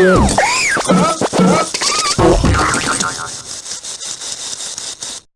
Yeah.